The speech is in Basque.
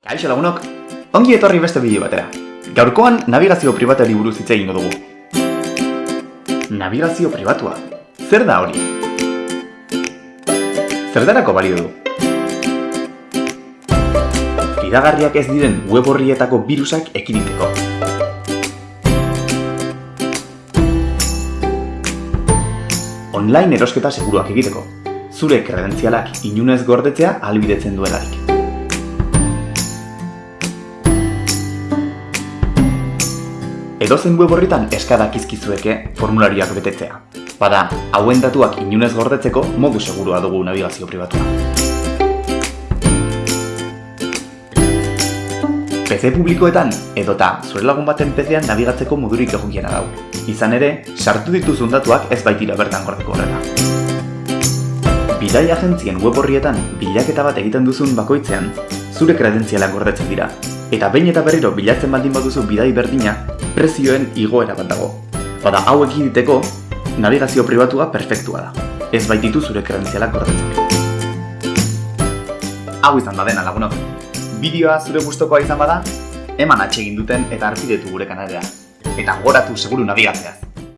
Kaixo lagunok, ongi etorri beste bideo batera. Gaurkoan navigazio pribatuari buruz hitz egingo dugu. Navigazio pribatua. Zer da hori? Zertarako balio du? Fidagarriak ez diren web horrietako birusak ekiditeko. Online erosketa seguruak egiteko. Zure kredentzialak inunez gordetzea albidetzen duelarik. Edozen web horritan eskadak izkizueke formularioak betetzea. Bada, hauen datuak inunez gordetzeko modu segurua dugu navigazio pribatua. PC publikoetan edota zure lagun baten PC-an nabigatzeko modurik egokiena dau. Izan ere, sartu dituzun datuak ez baitira bertan gordeko horrela. Bidai agentzien web horrietan bilaketa bat egiten duzun bakoitzean, zure kredentzialak gordetzen dira. Eta behin eta berriro bilatzen baldin baduzu bidai berdina, prezioen igoera bat dago. Bada hau ekiditeko, navigazio pribatua perfektua da. Ez baititu zure kredentzialak gordetzen. Hau izan da dena lagunok. Bideoa zure gustokoa izan bada, eman atsegin duten eta arpidetu gure kanalera. Eta goratu seguru nabigatzeaz.